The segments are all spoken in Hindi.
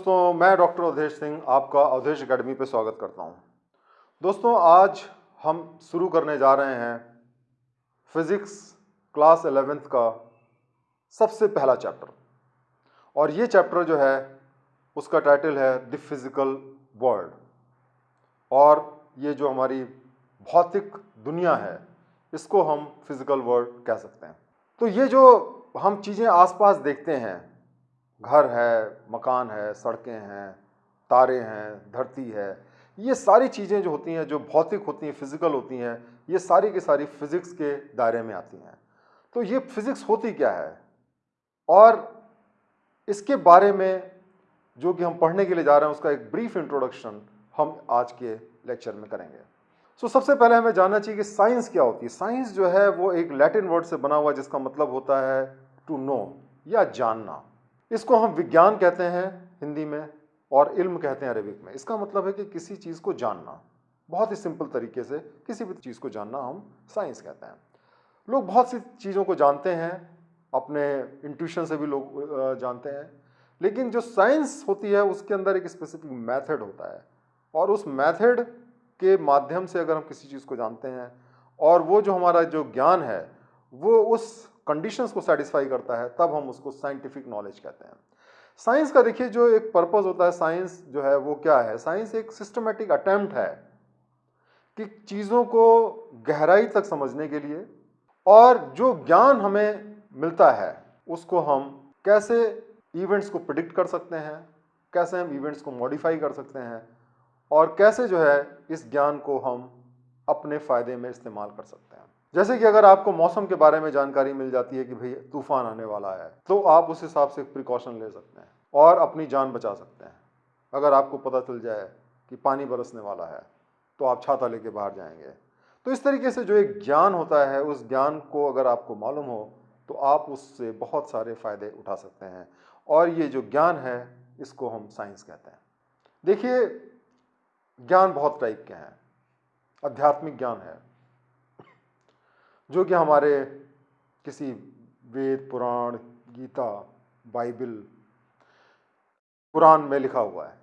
दोस्तों, मैं डॉक्टर अवधेश सिंह आपका अवधेश अकेडमी पर स्वागत करता हूँ। दोस्तों, आज हम शुरू करने जा रहे हैं फिज़िक्स क्लास एलेवेंथ का सबसे पहला चैप्टर। और ये चैप्टर जो है, उसका टाइटल है द फ़िज़िकल वर्ल्ड। और ये जो हमारी भौतिक दुनिया है, इसको हम फ़िज़िकल वर्ल्ड कह सकते हैं। तो ये जो हम चीज़ें आसपास देखते हैं घर है मकान है सड़कें हैं तारे हैं धरती है ये सारी चीज़ें जो होती हैं जो भौतिक होती हैं फ़िज़िकल होती हैं ये सारी की सारी फिज़िक्स के दायरे में आती हैं। तो ये फिज़िक्स होती क्या है? और इसके बारे में जो कि हम पढ़ने के लिए जा रहे हैं उसका एक ब्रीफ इंट्रोडक्शन हम आज के लेक्चर में करेंगे। सो so, सबसे पहले हमें जानना चाहिए कि साइंस क्या होती है। साइंस जो है वो एक लैटिन वर्ड से बना हुआ जिसका मतलब होता है टू नो या जानना। इसको हम विज्ञान कहते हैं हिंदी में और इल्म कहते हैं अरबिक में। इसका मतलब है कि किसी चीज़ को जानना, बहुत ही सिंपल तरीके से किसी भी चीज़ को जानना हम साइंस कहते हैं। लोग बहुत सी चीज़ों को जानते हैं, अपने इंट्यूशन से भी लोग जानते हैं, लेकिन जो साइंस होती है उसके अंदर एक स्पेसिफिक मेथड होता है और उस मेथड के माध्यम से अगर हम किसी चीज़ को जानते हैं और वो जो हमारा जो ज्ञान है, वो उस कंडीशंस को सेटिस्फाई करता है, तब हम उसको साइंटिफिक नॉलेज कहते हैं। साइंस का देखिए जो एक पर्पज होता है साइंस जो है वो क्या है? साइंस एक सिस्टमेटिक अटैम्प्ट है कि चीज़ों को गहराई तक समझने के लिए और जो ज्ञान हमें मिलता है, उसको हम कैसे इवेंट्स को प्रिडिक्ट कर सकते हैं, कैसे हम इवेंट्स को मॉडिफाई कर सकते हैं और कैसे जो है इस ज्ञान को हम अपने फ़ायदे में इस्तेमाल कर सकते हैं। जैसे कि अगर आपको मौसम के बारे में जानकारी मिल जाती है कि भाई तूफ़ान आने वाला है तो आप उस हिसाब से प्रिकॉशन ले सकते हैं और अपनी जान बचा सकते हैं। अगर आपको पता चल जाए कि पानी बरसने वाला है तो आप छाता लेके बाहर जाएँगे। तो इस तरीके से जो एक ज्ञान होता है, उस ज्ञान को अगर आपको मालूम हो तो आप उससे बहुत सारे फ़ायदे उठा सकते हैं। और ये जो ज्ञान है, इसको हम साइंस कहते हैं। देखिए, ज्ञान बहुत टाइप के हैं। आध्यात्मिक ज्ञान है। जो कि हमारे किसी वेद, पुराण, गीता, बाइबल, कुरान में लिखा हुआ है।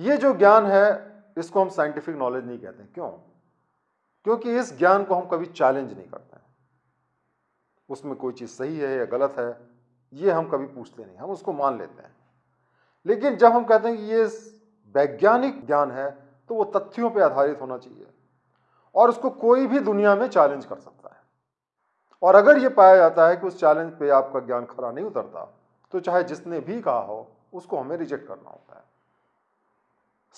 ये जो ज्ञान है, इसको हम साइंटिफिक नॉलेज नहीं कहते क्यों? क्योंकि इस ज्ञान को हम कभी चैलेंज नहीं करते हैं। उसमें कोई चीज़ सही है या गलत है, ये हम कभी पूछते नहीं, हम उसको मान लेते हैं। लेकिन जब हम कहते हैं कि ये वैज्ञानिक ज्ञान है तो वो तथ्यों पर आधारित होना चाहिए। और उसको कोई भी दुनिया में चैलेंज कर सकता है। और अगर ये पाया जाता है कि उस चैलेंज पे आपका ज्ञान खरा नहीं उतरता तो चाहे जिसने भी कहा हो, उसको हमें रिजेक्ट करना होता है।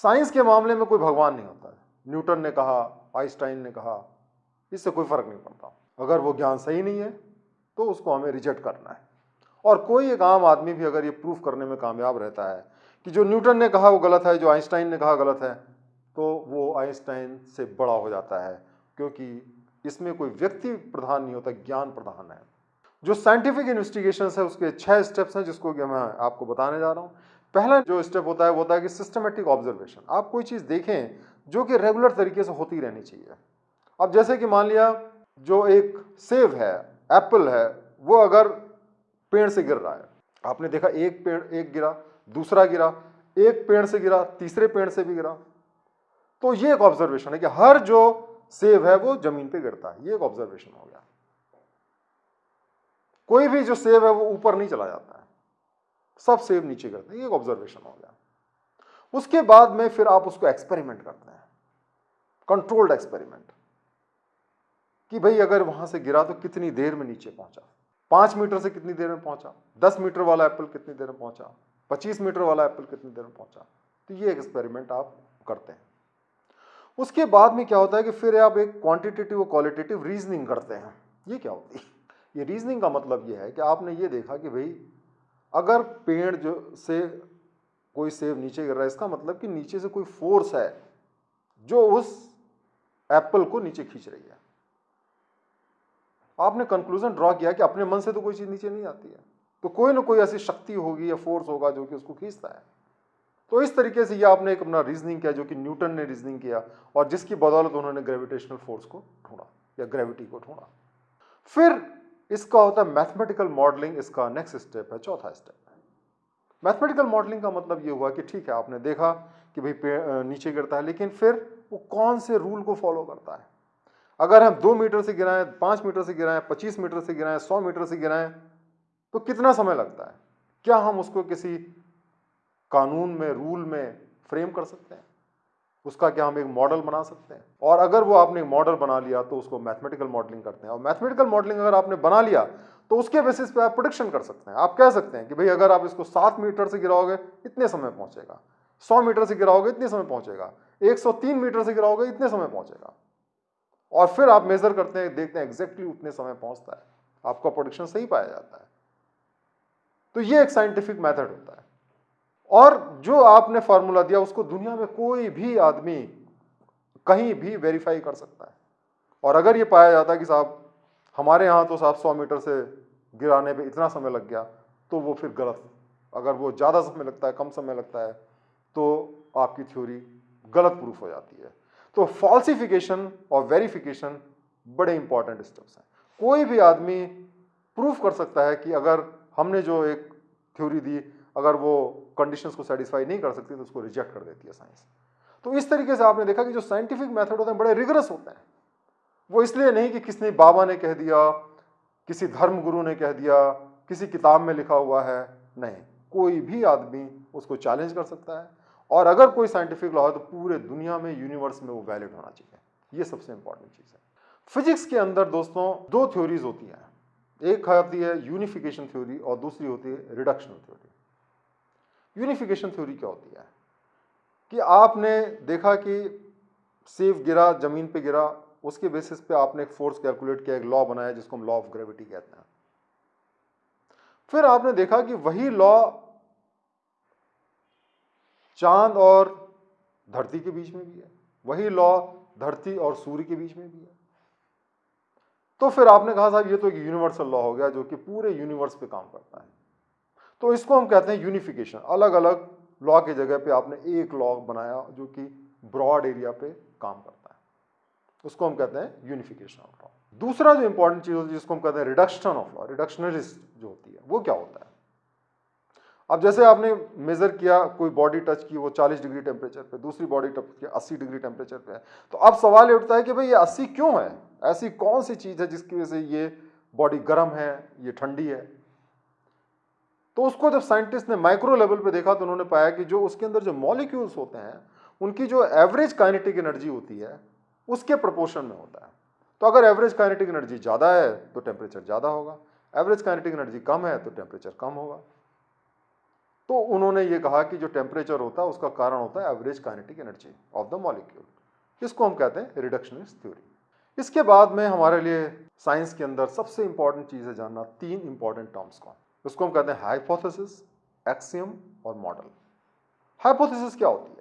साइंस के मामले में कोई भगवान नहीं होता है। न्यूटन ने कहा आइंस्टाइन ने कहा, इससे कोई फ़र्क नहीं पड़ता। अगर वो ज्ञान सही नहीं है तो उसको हमें रिजेक्ट करना है। और कोई एक आम आदमी भी अगर ये प्रूफ करने में कामयाब रहता है कि जो न्यूटन ने कहा वो गलत है, जो आइंस्टाइन ने कहा गलत है तो वो आइंस्टाइन से बड़ा हो जाता है, क्योंकि इसमें कोई व्यक्ति प्रधान नहीं होता, ज्ञान प्रधान है। जो साइंटिफिक इन्वेस्टिगेशन है, उसके छह स्टेप्स हैं, जिसको कि मैं आपको बताने जा रहा हूँ। पहला जो स्टेप होता है, वो होता है कि सिस्टमेटिक ऑब्जर्वेशन आप कोई चीज़ देखें, जो कि रेगुलर तरीके से होती रहनी चाहिए। अब जैसे कि मान लिया, जो एक सेब है एप्पल है, वो अगर पेड़ से गिर रहा है, आपने देखा एक पेड़, एक गिरा, दूसरा गिरा, एक पेड़ से गिरा, तीसरे पेड़ से भी गिरा तो ये एक ऑब्जर्वेशन है कि हर जो सेब है वो ज़मीन पे गिरता है। ये एक ऑब्जर्वेशन हो गया। कोई भी जो सेब है वो ऊपर नहीं चला जाता है। सब सेब नीचे गिरते हैं। ये एक ऑब्जर्वेशन हो गया। उसके बाद में फिर आप उसको एक्सपेरिमेंट करते हैं। कंट्रोल्ड एक्सपेरिमेंट कि भाई अगर वहाँ से गिरा तो कितनी देर में नीचे पहुँचा? पाँच मीटर से कितनी देर में पहुँचा? दस मीटर वाला एप्पल कितनी देर में पहुँचा? पच्चीस मीटर वाला एप्पल कितनी देर में पहुँचा? तो ये एक्सपेरिमेंट आप करते हैं। उसके बाद में क्या होता है कि फिर आप एक क्वांटिटेटिव और क्वालिटेटिव रीजनिंग करते हैं। ये क्या होती है? ये रीजनिंग का मतलब ये है कि आपने ये देखा कि भाई, अगर पेड़ जो से कोई सेब नीचे गिर रहा है, इसका मतलब कि नीचे से कोई फोर्स है जो उस एप्पल को नीचे खींच रही है। आपने कंक्लूजन ड्रॉ किया कि अपने मन से तो कोई चीज़ नीचे नहीं आती है। तो कोई ना कोई ऐसी शक्ति होगी या फोर्स होगा जो कि उसको खींचता है। तो इस तरीके से ये आपने एक अपना रीजनिंग किया जो कि न्यूटन ने रीजनिंग किया और जिसकी बदौलत उन्होंने ग्रेविटेशनल फोर्स को ढूंढा या ग्रेविटी को ढूंढा। फिर इसका होता है मैथमेटिकल मॉडलिंग इसका नेक्स्ट स्टेप है, चौथा स्टेप है मैथमेटिकल मॉडलिंग का मतलब ये हुआ कि ठीक है, आपने देखा कि भाई नीचे गिरता है, लेकिन फिर वो कौन से रूल को फॉलो करता है? अगर हम दो मीटर से गिराएँ, पाँच मीटर से गिराएँ, पच्चीस मीटर से गिराएँ, सौ मीटर से गिराएँ तो कितना समय लगता है? क्या हम उसको किसी कानून में, रूल में फ्रेम कर सकते हैं। उसका क्या हम एक मॉडल बना सकते हैं? और अगर वो आपने मॉडल बना लिया तो उसको मैथमेटिकल मॉडलिंग करते हैं। और मैथमेटिकल मॉडलिंग अगर आपने बना लिया तो उसके बेसिस पे आप प्रोडिक्शन कर सकते हैं। आप कह सकते हैं कि भाई, अगर आप इसको सात मीटर से गिराओगे, इतने समय पहुंचेगा। सौ मीटर से गिराओगे, इतने समय पहुंचेगा। एक सौ तीन मीटर से गिराओगे, इतने समय पहुंचेगा। और फिर आप मेजर करते हैं, देखते हैं एग्जैक्टली उतने समय पहुँचता है। आपका प्रोडिक्शन सही पाया जाता है। तो ये एक साइंटिफिक मैथड होता है। और जो आपने फॉर्मूला दिया, उसको दुनिया में कोई भी आदमी कहीं भी वेरीफाई कर सकता है। और अगर ये पाया जाता कि साहब, हमारे यहाँ तो साहब सौ मीटर से गिराने पे इतना समय लग गया तो वो फिर गलत। अगर वो ज़्यादा समय लगता है, कम समय लगता है तो आपकी थ्योरी गलत प्रूफ हो जाती है। तो फॉल्सिफिकेशन और वेरिफिकेशन बड़े इंपॉर्टेंट स्टेप्स हैं। कोई भी आदमी प्रूफ कर सकता है कि अगर हमने जो एक थ्योरी दी अगर वो कंडीशंस को सेटिस्फाई नहीं कर सकती तो उसको रिजेक्ट कर देती है साइंस तो इस तरीके से आपने देखा कि जो साइंटिफिक मेथड होते हैं, बड़े रिगरस होते हैं। वो इसलिए नहीं कि किसने बाबा ने कह दिया, किसी धर्म गुरु ने कह दिया, किसी किताब में लिखा हुआ है। नहीं, कोई भी आदमी उसको चैलेंज कर सकता है। और अगर कोई साइंटिफिक लॉ है तो पूरे दुनिया में यूनिवर्स में वो वैलिड होना चाहिए। ये सबसे इंपॉर्टेंट चीज़ है। फिजिक्स के अंदर दोस्तों, दो थ्योरीज होती हैं। एक होती है यूनिफिकेशन थ्योरी और दूसरी होती है रिडक्शन थ्योरी यूनिफिकेशन थ्योरी क्या होती है? कि आपने देखा कि सेव गिरा, ज़मीन पे गिरा, उसके बेसिस पे आपने एक फोर्स कैलकुलेट किया, एक लॉ बनाया जिसको हम लॉ ऑफ़ ग्रेविटी कहते हैं। फिर आपने देखा कि वही लॉ चाँद और धरती के बीच में भी है। वही लॉ धरती और सूर्य के बीच में भी है। तो फिर आपने कहा साहब, ये तो एक यूनिवर्सल लॉ हो गया जो कि पूरे यूनिवर्स पे काम करता है। तो इसको हम कहते हैं यूनिफिकेशन अलग अलग लॉ की जगह पे आपने एक लॉ बनाया जो कि ब्रॉड एरिया पे काम करता है। उसको हम कहते हैं यूनिफिकेशन ऑफ़ लॉ दूसरा जो इंपॉर्टेंट चीज़ होती है, जिसको हम कहते हैं रिडक्शन ऑफ़ लॉ रिडक्शनरिस्ट जो होती है, वो क्या होता है? अब जैसे आपने मेजर किया, कोई बॉडी टच की, वो 40 डिग्री टेम्परेचर पे, दूसरी बॉडी टच की 80 डिग्री टेम्परेचर पे है। तो अब सवाल ये उठता है कि भाई ये 80 क्यों है? ऐसी कौन सी चीज़ है जिसकी वजह से ये बॉडी गर्म है, ये ठंडी है? तो उसको जब साइंटिस्ट ने माइक्रो लेवल पे देखा तो उन्होंने पाया कि जो उसके अंदर जो मॉलिक्यूल्स होते हैं, उनकी जो एवरेज काइनेटिक एनर्जी होती है, उसके प्रपोर्शन में होता है। तो अगर एवरेज काइनेटिक एनर्जी ज़्यादा है तो टेम्परेचर ज़्यादा होगा। एवरेज काइनेटिक एनर्जी कम है तो टेम्परेचर कम होगा। तो उन्होंने ये कहा कि जो टेम्परेचर होता है, उसका कारण होता है average kinetic energy of the molecule इसको हम कहते हैं रिडक्शनिस्ट थ्योरी इसके बाद में हमारे लिए साइंस के अंदर सबसे इंपॉर्टेंट चीज़ है जानना, तीन इंपॉर्टेंट टर्म्स को उसको हम कहते हैं हाइपोथेसिस, एक्सियम और मॉडल। हाइपोथेसिस क्या होती है?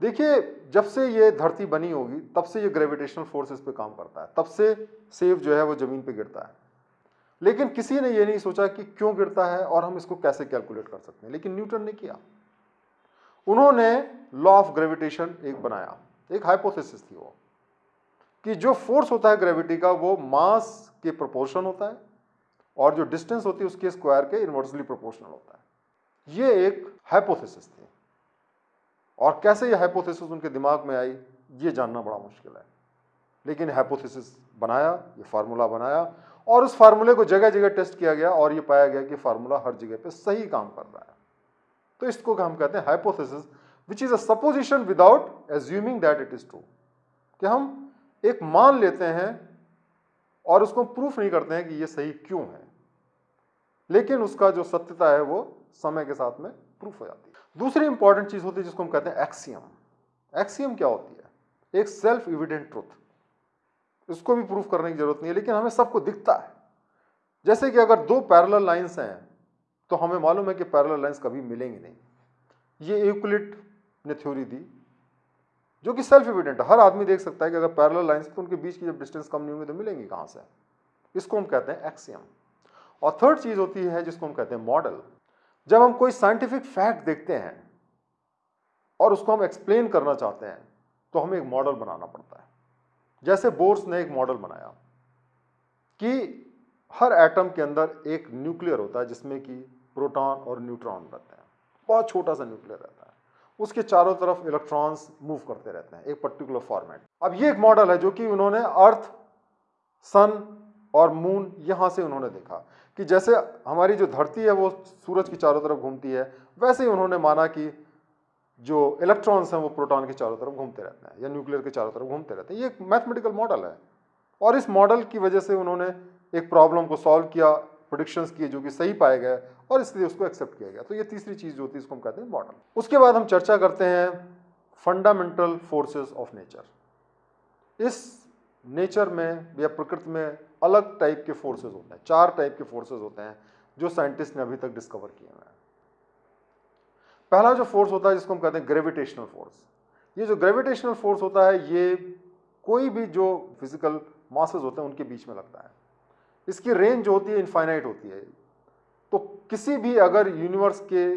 देखिए, जब से ये धरती बनी होगी, तब से ये ग्रेविटेशनल फोर्सेस पे काम करता है। तब से सेव जो है वो ज़मीन पे गिरता है। लेकिन किसी ने ये नहीं सोचा कि क्यों गिरता है और हम इसको कैसे कैलकुलेट कर सकते हैं। लेकिन न्यूटन ने किया। उन्होंने लॉ ऑफ़ ग्रेविटेशन एक बनाया। एक हाइपोथेसिस थी वो। कि जो फोर्स होता है ग्रेविटी का, वो मास के प्रोपोर्शन होता है। और जो डिस्टेंस होती है उसके स्क्वायर के इन्वर्सली प्रोपोर्शनल होता है। ये एक हाइपोथेसिस थी। और कैसे ये हाइपोथेसिस उनके दिमाग में आई, ये जानना बड़ा मुश्किल है। लेकिन हाइपोथेसिस बनाया, ये फार्मूला बनाया, और उस फार्मूले को जगह जगह टेस्ट किया गया और ये पाया गया कि फार्मूला हर जगह पे सही काम कर रहा है। तो इसको हम कहते हैं hypothesis which is a supposition without assuming that it is true कि हम एक मान लेते हैं और उसको प्रूफ नहीं करते हैं कि ये सही क्यों है। लेकिन उसका जो सत्यता है वो समय के साथ में प्रूफ हो जाती है। दूसरी इंपॉर्टेंट चीज़ होती है जिसको हम कहते हैं एक्सियम एक्सियम क्या होती है? एक सेल्फ इविडेंट ट्रुथ इसको भी प्रूफ करने की ज़रूरत नहीं है, लेकिन हमें सबको दिखता है। जैसे कि अगर दो पैरल लाइन्स हैं तो हमें मालूम है कि पैरल लाइन्स कभी मिलेंगे नहीं। ये यूक्लिड ने थ्योरी दी, जो कि सेल्फ इविडेंट हर आदमी देख सकता है कि अगर पैरल लाइन्स तो उनके बीच की जब डिस्टेंस कम नहीं होंगी तो मिलेंगी कहाँ से? इसको हम कहते हैं एक्सियम और थर्ड चीज़ होती है जिसको हम कहते हैं मॉडल जब हम कोई साइंटिफिक फैक्ट देखते हैं और उसको हम एक्सप्लेन करना चाहते हैं तो हमें एक मॉडल बनाना पड़ता है। जैसे बोर्स ने एक मॉडल बनाया कि हर एटम के अंदर एक न्यूक्लियर होता है, जिसमें कि प्रोटॉन और न्यूट्रॉन रहते हैं। बहुत छोटा सा न्यूक्लियर रहता है। उसके चारों तरफ़ इलेक्ट्रॉन्स मूव करते रहते हैं, एक पर्टिकुलर फॉर्मेट अब ये एक मॉडल है जो कि उन्होंने अर्थ सन और मून यहाँ से उन्होंने देखा। कि जैसे हमारी जो धरती है वो सूरज की चारों तरफ़ घूमती है, वैसे ही उन्होंने माना कि जो इलेक्ट्रॉन्स हैं वो प्रोटॉन के चारों तरफ़ घूमते रहते हैं या न्यूक्लियर के चारों तरफ़ घूमते रहते हैं। ये एक मैथमेटिकल मॉडल है। और इस मॉडल की वजह से उन्होंने एक प्रॉब्लम को सॉल्व किया प्रोडिक्शंस किए जो कि सही पाए गए और इसलिए उसको एक्सेप्ट किया गया। तो ये तीसरी चीज़ जो होती है, इसको हम कहते हैं मॉडल उसके बाद हम चर्चा करते हैं फंडामेंटल फोर्सेस ऑफ़ नेचर इस नेचर में या प्रकृति में अलग टाइप के फोर्सेज होते हैं, चार टाइप के फोर्सेज होते हैं, जो साइंटिस्ट ने अभी तक डिस्कवर किए हुए हैं। पहला जो फोर्स होता है, जिसको हम कहते हैं ग्रेविटेशनल फोर्स ये जो ग्रेविटेशनल फोर्स होता है, ये कोई भी जो फ़िज़िकल मासेस होते हैं, उनके बीच में लगता है। इसकी रेंज जो होती है इनफाइनाइट होती है। तो किसी भी अगर यूनिवर्स के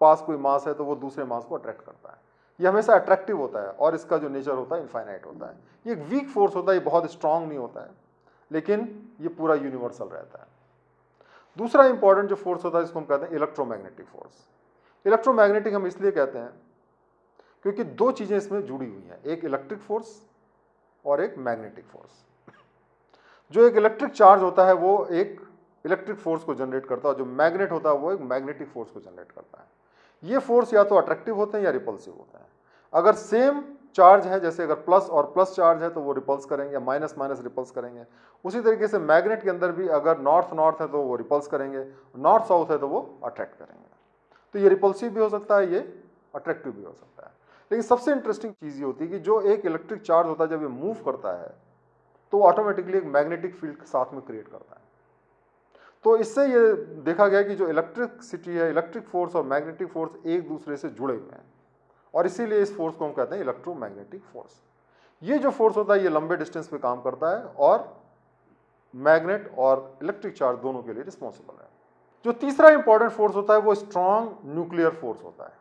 पास कोई मास है तो वो दूसरे मास को अट्रैक्ट करता है। ये हमेशा अट्रैक्टिव होता है, और इसका जो नेचर होता है इनफाइनाइट होता है। ये एक वीक फोर्स होता है, ये बहुत स्ट्रांग नहीं होता है। लेकिन ये पूरा यूनिवर्सल रहता है। दूसरा इंपॉर्टेंट जो फोर्स होता है इसको हम कहते हैं इलेक्ट्रोमैग्नेटिक फोर्स इलेक्ट्रोमैग्नेटिक हम इसलिए कहते हैं क्योंकि दो चीज़ें इसमें जुड़ी हुई हैं, एक इलेक्ट्रिक फोर्स और एक मैग्नेटिक फोर्स जो एक इलेक्ट्रिक चार्ज होता है, वो एक इलेक्ट्रिक फोर्स को जनरेट करता है और जो मैग्नेट होता है, वो एक मैग्नेटिक फोर्स को जनरेट करता है। ये फोर्स या तो अट्रैक्टिव होते हैं या रिपल्सिव होते हैं। अगर सेम चार्ज है, जैसे अगर प्लस और प्लस चार्ज है तो वो रिपल्स करेंगे माइनस माइनस रिपल्स करेंगे। उसी तरीके से मैग्नेट के अंदर भी अगर नॉर्थ नॉर्थ है तो वो रिपल्स करेंगे। नॉर्थ साउथ है तो वो अट्रैक्ट करेंगे। तो ये रिपल्सिव भी हो सकता है, ये अट्रैक्टिव भी हो सकता है। लेकिन सबसे इंटरेस्टिंग चीज़ ये होती है कि जो एक इलेक्ट्रिक चार्ज होता है, जब ये मूव करता है तो ऑटोमेटिकली एक मैग्नेटिक फ़ील्ड साथ में क्रिएट करता है। तो इससे ये देखा गया कि जो इलेक्ट्रिसिटी है इलेक्ट्रिक फोर्स और मैग्नेटिक फोर्स एक दूसरे से जुड़े हुए हैं। और इसीलिए इस फोर्स को हम कहते हैं इलेक्ट्रोमैग्नेटिक फोर्स। ये जो फोर्स होता है, ये लंबे डिस्टेंस पे काम करता है और मैग्नेट और इलेक्ट्रिक चार्ज दोनों के लिए रिस्पॉन्सिबल है। जो तीसरा इंपॉर्टेंट फोर्स होता है, वो स्ट्रॉन्ग न्यूक्लियर फोर्स होता है।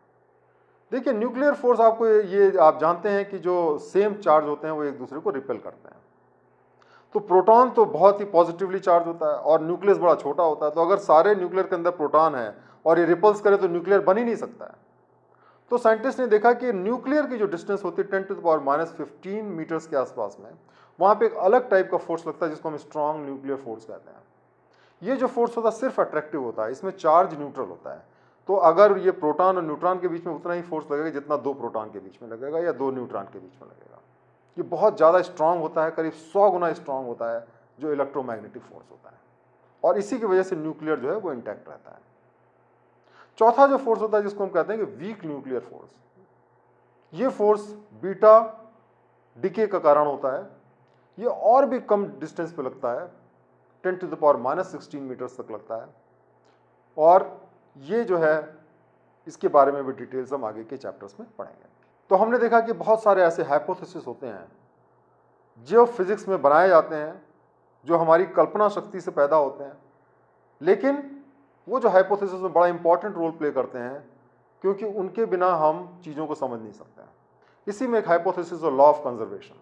देखिए, न्यूक्लियर फोर्स आपको ये आप जानते हैं कि जो सेम चार्ज होते हैं, वो एक दूसरे को रिपेल करते हैं। तो प्रोटॉन तो बहुत ही पॉजिटिवली चार्ज होता है और न्यूक्लियस बड़ा छोटा होता है। तो अगर सारे न्यूक्लियर के अंदर प्रोटॉन है और ये रिपल्स करे तो न्यूक्लियर बन ही नहीं सकता है। तो साइंटिस्ट ने देखा कि न्यूक्लियर की जो डिस्टेंस होती है ten to power minus fifteen metres के आसपास में, वहाँ पे एक अलग टाइप का फोर्स लगता है जिसको हम स्ट्रॉन्ग न्यूक्लियर फोर्स कहते हैं। ये जो फोर्स होता है सिर्फ़ अट्रैक्टिव होता है, इसमें चार्ज न्यूट्रल होता है। तो अगर ये प्रोटॉन और न्यूट्रॉन के बीच में उतना ही फोर्स लगेगा जितना दो प्रोटॉन के बीच में लगेगा या दो न्यूट्रॉन के बीच में लगेगा। ये बहुत ज़्यादा स्ट्रांग होता है, करीब सौ गुना स्ट्रांग होता है जो इलेक्ट्रोमैग्नेटिक फोर्स होता है। और इसी की वजह से न्यूक्लियर जो है वो इंटैक्ट रहता है। चौथा जो फोर्स होता है, जिसको हम कहते हैं कि वीक न्यूक्लियर फोर्स ये फोर्स बीटा डिके का कारण होता है। ये और भी कम डिस्टेंस पे लगता है ten to the power minus sixteen metres तक लगता है। और ये जो है, इसके बारे में भी डिटेल्स हम आगे के चैप्टर्स में पढ़ेंगे। तो हमने देखा कि बहुत सारे ऐसे हाइपोथेसिस होते हैं, जो फिज़िक्स में बनाए जाते हैं, जो हमारी कल्पना शक्ति से पैदा होते हैं। लेकिन वो जो हाइपोथेसिस में बड़ा इंपॉर्टेंट रोल प्ले करते हैं, क्योंकि उनके बिना हम चीज़ों को समझ नहीं सकते हैं। इसी में एक हाइपोथेसिस और लॉ ऑफ़ कंजर्वेशन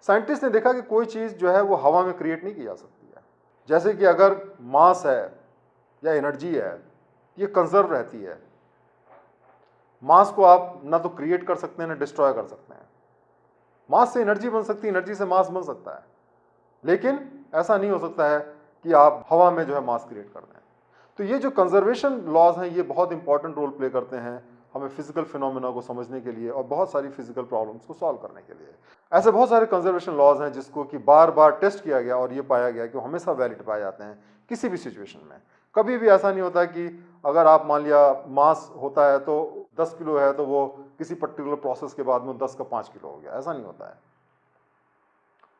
साइंटिस्ट ने देखा कि कोई चीज़ जो है वो हवा में क्रिएट नहीं की जा सकती है। जैसे कि अगर मास है या एनर्जी है, ये कंजर्व रहती है। मास को आप ना तो क्रिएट कर सकते हैं, ना डिस्ट्रॉय कर सकते हैं। मास से एनर्जी बन सकती है एनर्जी से मास बन सकता है। लेकिन ऐसा नहीं हो सकता है कि आप हवा में जो है मास क्रिएट कर दें। तो ये जो कंजर्वेशन लॉज हैं, ये बहुत इंपॉर्टेंट रोल प्ले करते हैं हमें फ़िज़िकल फिनोमिना को समझने के लिए और बहुत सारी फ़िज़िकल प्रॉब्लम्स को सॉल्व करने के लिए। ऐसे बहुत सारे कंजर्वेशन लॉज हैं जिसको कि बार बार टेस्ट किया गया और ये पाया गया कि हमेशा वैलिड पाए जाते हैं किसी भी सिचुएशन में। कभी भी ऐसा नहीं होता कि अगर आप मान लिया मास होता है तो 10 किलो है तो वो किसी पर्टिकुलर प्रोसेस के बाद में 10 का 5 किलो हो गया, ऐसा नहीं होता है।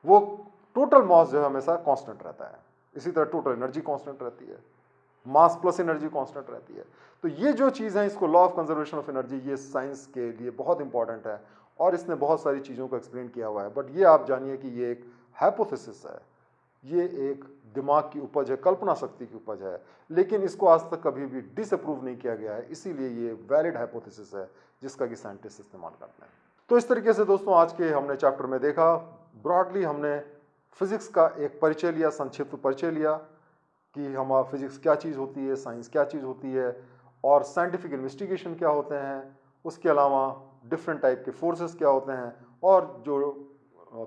वो टोटल मास जो है हमेशा कांस्टेंट रहता है। इसी तरह टोटल एनर्जी कांस्टेंट रहती है। मास प्लस एनर्जी कांस्टेंट रहती है। तो ये जो चीज़ है, इसको law of conservation of energy ये साइंस के लिए बहुत इंपॉर्टेंट है और इसने बहुत सारी चीज़ों को एक्सप्लेन किया हुआ है। बट ये आप जानिए कि ये एक हाइपोथेसिस है। ये एक दिमाग की उपज है, कल्पना शक्ति की उपज है। लेकिन इसको आज तक कभी भी डिसअप्रूव नहीं किया गया है। इसीलिए ये वैलिड हाइपोथेसिस है, जिसका कि साइंटिस्ट इस्तेमाल करते हैं। तो इस तरीके से दोस्तों, आज के हमने चैप्टर में देखा। ब्रॉडली हमने फिजिक्स का एक परिचय लिया, संक्षिप्त परिचय लिया। कि हमारा फिजिक्स क्या चीज़ होती है साइंस क्या चीज़ होती है और साइंटिफिक इन्वेस्टिगेशन क्या होते हैं, उसके अलावा डिफरेंट टाइप के फोर्सेस क्या होते हैं और जो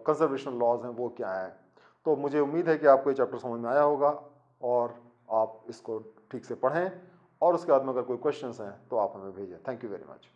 कंजर्वेशन लॉज हैं वो क्या हैं। तो मुझे उम्मीद है कि आपको ये चैप्टर समझ में आया होगा और आप इसको ठीक से पढ़ें और उसके बाद में अगर कोई क्वेश्चंस हैं तो आप हमें भेजें। Thank you very much